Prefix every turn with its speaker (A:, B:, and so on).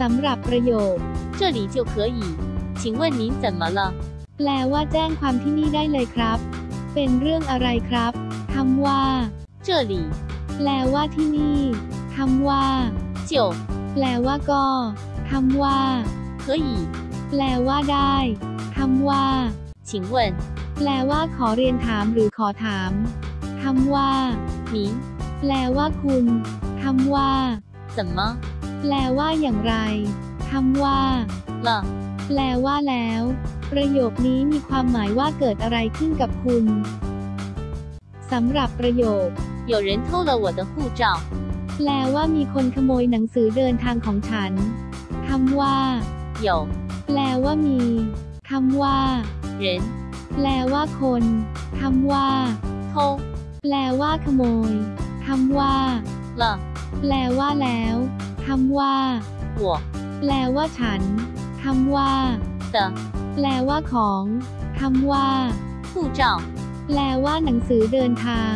A: สำหรับประโยค
B: 这里就可以。请问您怎么了？
A: แปลว่าแจ้งความที่นี่ได้เลยครับ เป็นเรื่องอะไรครับคำว่า
B: 这里
A: แปลว่าที่นี่คำว่า
B: 就
A: แปลว่าก็คำว่า
B: 可以。
A: แปลว่าได้คำว่า
B: 请问
A: แปลว่าขอเรียนถามหรือขอถามคำว่า
B: 您
A: แปลว่าคุณคำว่า
B: 怎么
A: แปลว่าอย่างไรคำว่า
B: 了？
A: แปลว่าแล้ว ประโยคนี้มีความหมายว่าเกิดอะไรขึ้นกับคุณสำหรับประโยค
B: 有人偷了我的护照。
A: แปลว่ามีคนขโมยหนังสือเดินทางของฉันคำว่า
B: 有
A: แปลว่ามีคำว่า
B: 人
A: แปลว่าคนคำว่า
B: 偷
A: แปลว่าขโมยคำว่า
B: 了
A: แปลว่าแล้วคำว่า
B: 我
A: แปลว่าฉันคำว่า
B: 的
A: แปลว่าของคำว่า
B: 护照。
A: แปลว่าหนังสือเดินทาง